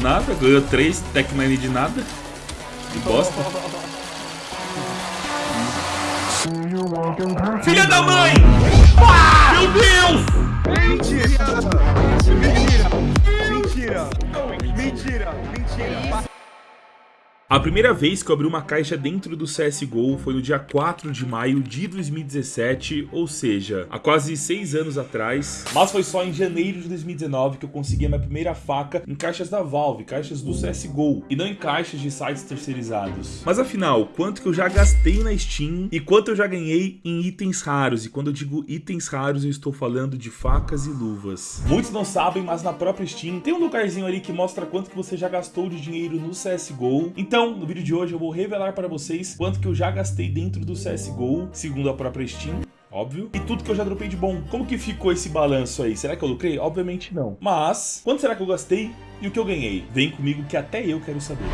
Nada, ganhou 3 Tech 9 de nada. Que bosta. Filha da mãe! Ah, meu Deus! Mentira! Mentira! Mentira! Mentira! Mentira! A primeira vez que eu abri uma caixa dentro do CSGO foi no dia 4 de maio de 2017, ou seja, há quase 6 anos atrás. Mas foi só em janeiro de 2019 que eu consegui a minha primeira faca em caixas da Valve, caixas do CSGO, e não em caixas de sites terceirizados. Mas afinal, quanto que eu já gastei na Steam e quanto eu já ganhei em itens raros? E quando eu digo itens raros, eu estou falando de facas e luvas. Muitos não sabem, mas na própria Steam tem um lugarzinho ali que mostra quanto que você já gastou de dinheiro no CSGO. Então, então, no vídeo de hoje eu vou revelar para vocês quanto que eu já gastei dentro do CSGO, segundo a própria Steam, óbvio. E tudo que eu já dropei de bom. Como que ficou esse balanço aí? Será que eu lucrei? Obviamente não. Mas, quanto será que eu gastei e o que eu ganhei? Vem comigo que até eu quero saber.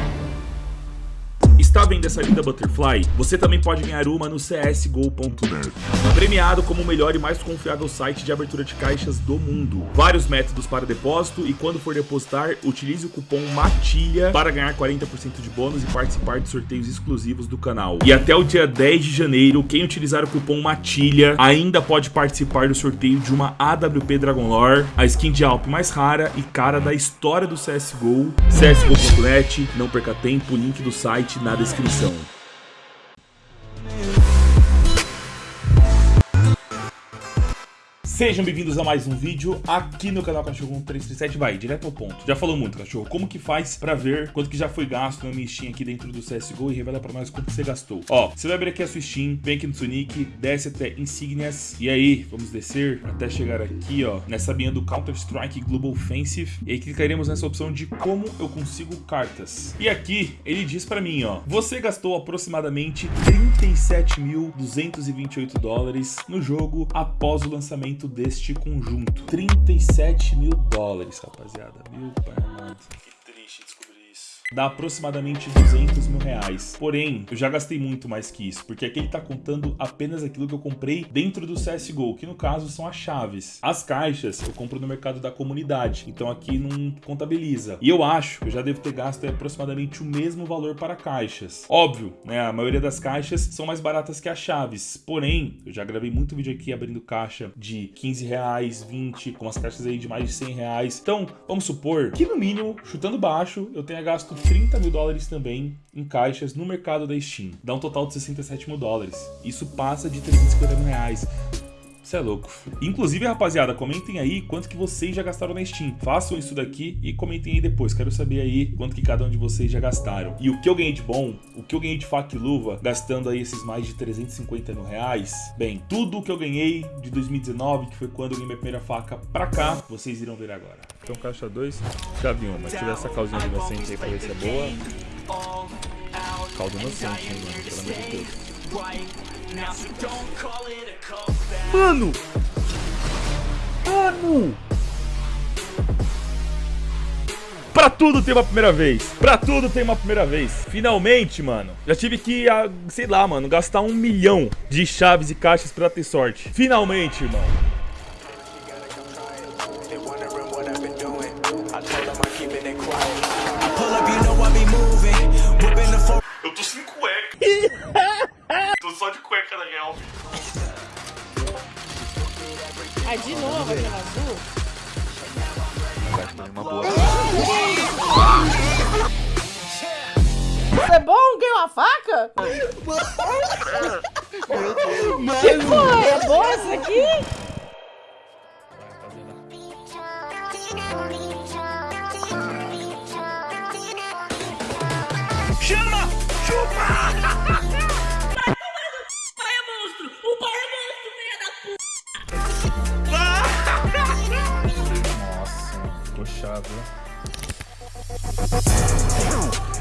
Está vendo essa linda Butterfly? Você também pode ganhar uma no csgo.net. Premiado como o melhor e mais confiável site de abertura de caixas do mundo. Vários métodos para depósito e quando for depositar, utilize o cupom MATILHA para ganhar 40% de bônus e participar de sorteios exclusivos do canal. E até o dia 10 de janeiro, quem utilizar o cupom MATILHA ainda pode participar do sorteio de uma AWP Dragon Lore, a skin de Alp mais rara e cara da história do CSGO. csgo.net, não perca tempo, link do site na descrição descrição. Sejam bem-vindos a mais um vídeo aqui no canal Cachorro 1337, vai, direto ao ponto. Já falou muito, cachorro, como que faz pra ver quanto que já foi gasto na minha Steam aqui dentro do CSGO e revela pra nós quanto você gastou. Ó, você vai abrir aqui a sua Steam, vem aqui no Sonic, desce até Insignias, e aí, vamos descer até chegar aqui, ó, nessa minha do Counter-Strike Global Offensive, e aí clicaremos nessa opção de como eu consigo cartas. E aqui, ele diz pra mim, ó, você gastou aproximadamente 37.228 dólares no jogo após o lançamento deste conjunto. 37 mil dólares, rapaziada. Meu pai amado. Que triste isso dá aproximadamente 200 mil reais. Porém, eu já gastei muito mais que isso, porque aqui ele tá contando apenas aquilo que eu comprei dentro do CSGO, que no caso são as chaves. As caixas eu compro no mercado da comunidade, então aqui não contabiliza. E eu acho que eu já devo ter gasto aproximadamente o mesmo valor para caixas. Óbvio, né, a maioria das caixas são mais baratas que as chaves, porém, eu já gravei muito vídeo aqui abrindo caixa de 15 reais, 20, com as caixas aí de mais de 100 reais. Então, vamos supor que no mínimo, chutando baixo, eu tenha gasto 30 mil dólares também em caixas no mercado da Steam. Dá um total de 67 mil dólares. Isso passa de 350 mil reais. Você é louco. Inclusive, rapaziada, comentem aí quanto que vocês já gastaram na Steam. Façam isso daqui e comentem aí depois. Quero saber aí quanto que cada um de vocês já gastaram. E o que eu ganhei de bom, o que eu ganhei de faca e luva, gastando aí esses mais de 350 mil reais. Bem, tudo o que eu ganhei de 2019, que foi quando eu ganhei minha primeira faca pra cá, vocês irão ver agora. Então, caixa 2, chave 1. Mas tiver essa calzinha de inocente aí pra ver se é boa. Caldo inocente, hein, mano? Pelo amor de Deus. Mano! Mano! Pra tudo tem uma primeira vez. Pra tudo tem uma primeira vez. Finalmente, mano. Já tive que, ah, sei lá, mano, gastar um milhão de chaves e caixas pra ter sorte. Finalmente, irmão. Eu tô sem cueca. tô só de cueca na real. Ah, de novo aquela azul? Uma boa. Isso é bom? Ganhou uma faca? Mano. Que porra? É boa isso aqui? Chama! Chupa! ficou chave,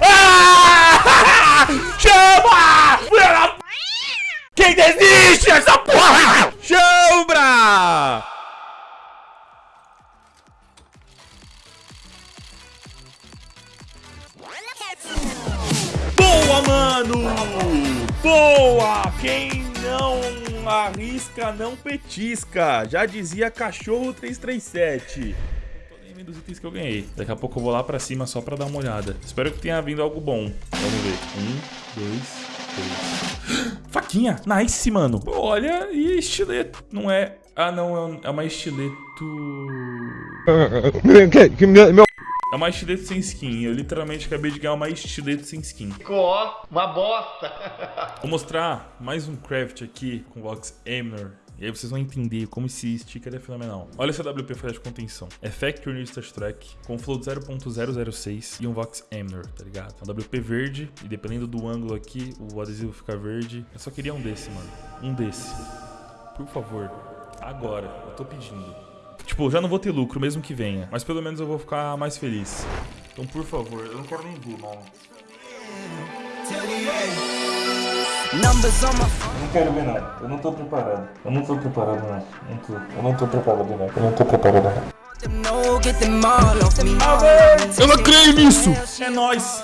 ah! Chama! Quem desiste essa porra? Chambra! Boa, mano! Boa! Quem não arrisca, não petisca. Já dizia Cachorro 337. Vendo dos itens que eu ganhei. Daqui a pouco eu vou lá pra cima só pra dar uma olhada. Espero que tenha vindo algo bom. Vamos ver. Um, dois, três. Faquinha! Nice, mano. Olha, e estileto. Não é... Ah, não, é um- é uma estileto... É uma estileto sem skin. Eu literalmente acabei de ganhar uma estileto sem skin. Ficou uma bosta. Vou mostrar mais um craft aqui com Vox Emner. E aí vocês vão entender como esse sticker é fenomenal. Olha essa WP flash de contenção. É Factory New Start Track com float 0.006 e um Vox Emner, tá ligado? É um WP verde e dependendo do ângulo aqui, o adesivo fica verde. Eu só queria um desse, mano. Um desse. Por favor. Agora. Eu tô pedindo. Tipo, já não vou ter lucro mesmo que venha. Mas pelo menos eu vou ficar mais feliz. Então, por favor, eu não quero nem ver, mano. Eu não quero ver nada. Eu não tô preparado. Eu não tô preparado, não. não tô. Eu não tô preparado, não. Eu não tô preparado, não. Eu não creio nisso! É nóis!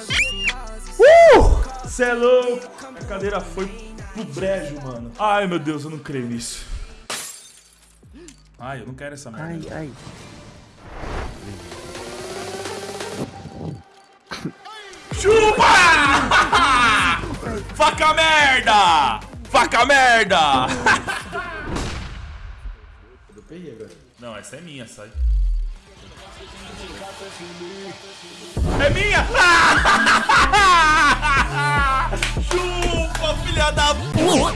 Uh! Cê é louco! A cadeira foi pro brejo, mano. Ai, meu Deus, eu não creio nisso. Ai, eu não quero essa merda. ai. Chupa! Faca merda! Faca merda! Não, essa é minha, sai. É minha! Chupa, filha da puta!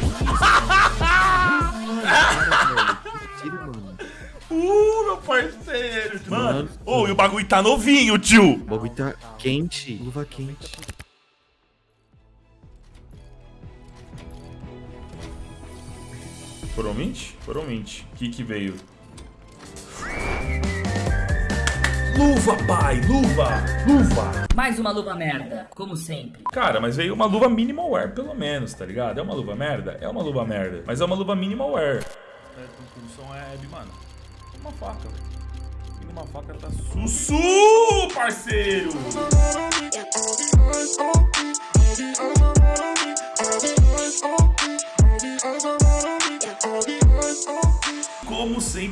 Uh, meu parceiro! Mano, ô, e o bagulho tá novinho, tio! O bagulho tá quente, luva quente. Foram 20? Foram 20. O que que veio? Luva, pai! Luva! Luva! Mais uma luva merda, como sempre. Cara, mas veio uma luva minimal wear, pelo menos, tá ligado? É uma luva merda? É uma luva merda. Mas é uma luva minimal wear. É, com produção é, mano. Uma faca, velho. Uma faca tá sussu, parceiro!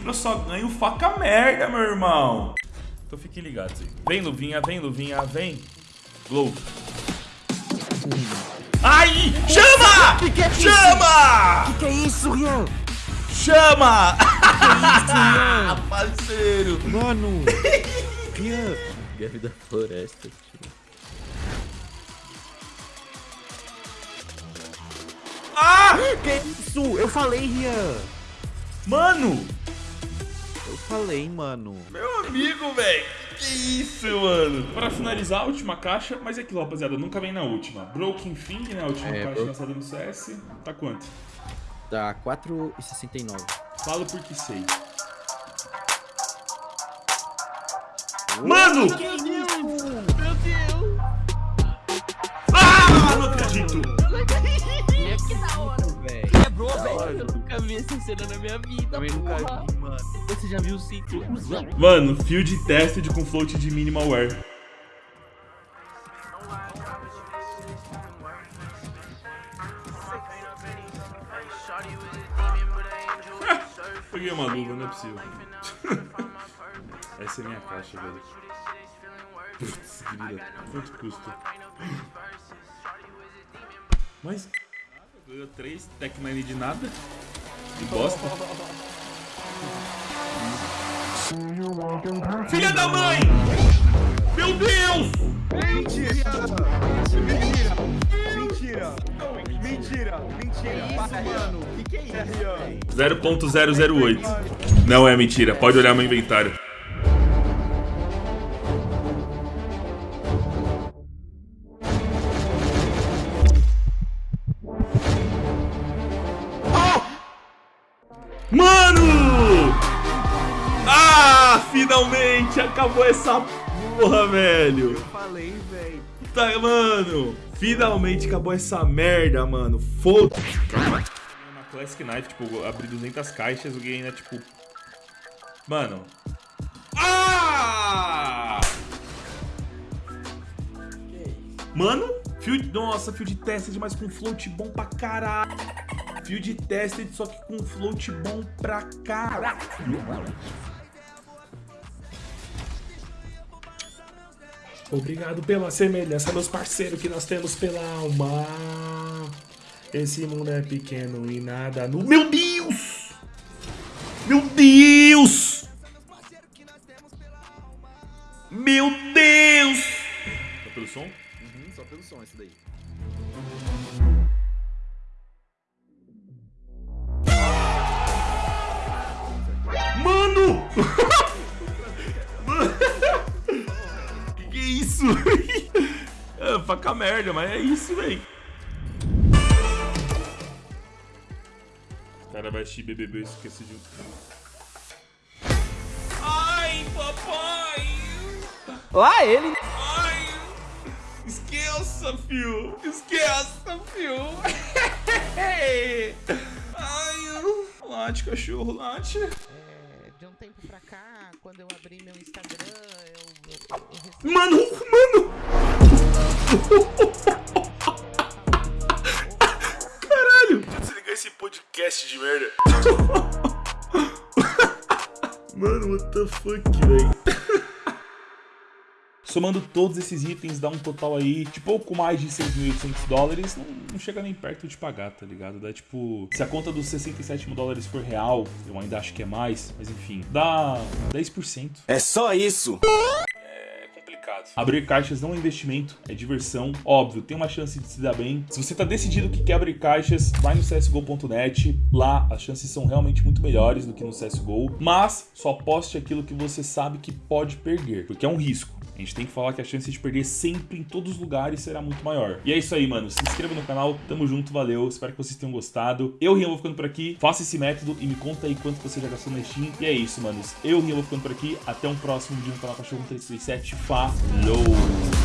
Eu só ganho faca merda, meu irmão. Então fiquem ligados aí. Vem, luvinha, vem, luvinha, vem. Glow. Ai! Chama! Chama! Que é isso, Rian? Chama! Parceiro! Mano! Rian! Guerra da floresta, tio. Ah! Que isso? Eu falei, Rian! Mano! Eu falei, mano. Meu amigo, velho! Que isso, mano! Pra finalizar, a última caixa, mas é aquilo, rapaziada, nunca vem na última. Broken Thing, né? A última É, caixa lançada no CS. Tá quanto? Tá 4,69. Falo porque sei. Mano! Meu Deus! Ah! Não acredito! Que da hora! Velho. Quebrou, velho. Eu nunca vi essa cena na minha vida, Também nunca vi, mano. Você já viu o ciclo? Mano, field tested com float de minimal wear. Peguei uma luva, não é possível. Essa é minha caixa, velho. Putz, grila. Quanto custa? Mas. Ganhou 3 Tech 9 de nada. De bosta. Filha da mãe! Meu Deus! Mentira! Mentira! Mentira! Mentira! Mentira! Para, mano! Que que é isso? 0.008. Não é mentira, pode olhar meu inventário. Finalmente acabou essa porra, velho. Falei, velho. Tá, mano, finalmente acabou essa merda, mano. Foda-se. Na Classic Knife, tipo, eu abri 200 caixas, eu ganhei, né, tipo... Mano... Ah! Mano, field... Nossa, field tested, mas com float bom pra caralho. Field tested, só que com float bom pra caralho. Obrigado pela semelhança, meus parceiros, que nós temos pela alma. Esse mundo é pequeno e nada no. Meu Deus! Meu Deus! Meu Deus! Tá pelo som? Uhum, só pelo som esse daí. Mano! faca merda, mas é isso, véi. O cara vai assistir BBB e esquece de... Ai, papai! Lá ele. Ai! Esqueça, fio! Esqueça, fio! Ai, late, cachorro, late. É, de um tempo pra cá, quando eu abri meu Instagram, eu, eu, eu recebi Mano, mano! Caralho! Deixa eu desligar esse podcast de merda. Mano, what the fuck, velho? Somando todos esses itens, dá um total aí de pouco mais de 6.800 dólares. Não, não chega nem perto de pagar, tá ligado? Dá tipo. Se a conta dos 67 mil dólares for real, eu ainda acho que é mais, mas enfim, dá 10%. É só isso. Abrir caixas não é investimento, é diversão. Óbvio, tem uma chance de se dar bem. Se você tá decidido que quer abrir caixas, vai no csgo.net. Lá as chances são realmente muito melhores do que no CSGO. Mas só poste aquilo que você sabe que pode perder, porque é um risco. A gente tem que falar que a chance de perder sempre em todos os lugares será muito maior. E é isso aí, mano. Se inscreva no canal, tamo junto, valeu. Espero que vocês tenham gostado. Eu, Rian, vou ficando por aqui. Faça esse método e me conta aí quanto você já gastou na Steam. E é isso, manos. Eu, Rian, vou ficando por aqui. Até um próximo vídeo no canal Cachorro 337. Falou!